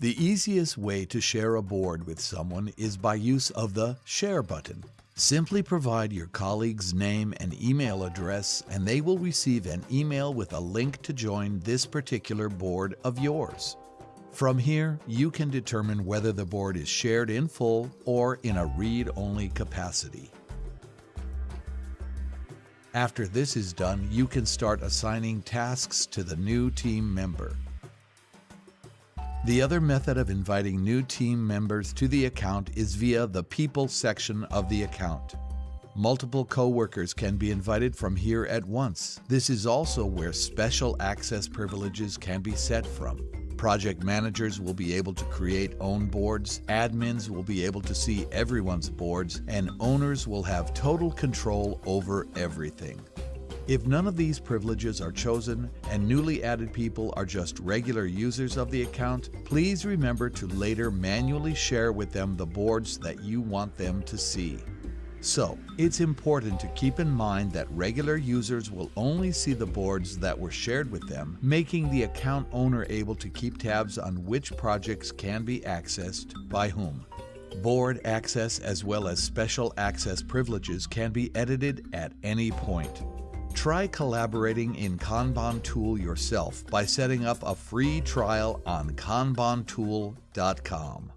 The easiest way to share a board with someone is by use of the Share button. Simply provide your colleague's name and email address and they will receive an email with a link to join this particular board of yours. From here, you can determine whether the board is shared in full or in a read-only capacity. After this is done, you can start assigning tasks to the new team member. The other method of inviting new team members to the account is via the People section of the account. Multiple coworkers can be invited from here at once. This is also where special access privileges can be set from. Project managers will be able to create own boards, admins will be able to see everyone's boards, and owners will have total control over everything. If none of these privileges are chosen and newly added people are just regular users of the account, please remember to later manually share with them the boards that you want them to see. So, it's important to keep in mind that regular users will only see the boards that were shared with them, making the account owner able to keep tabs on which projects can be accessed by whom. Board access as well as special access privileges can be edited at any point. Try collaborating in Kanban Tool yourself by setting up a free trial on kanbantool.com.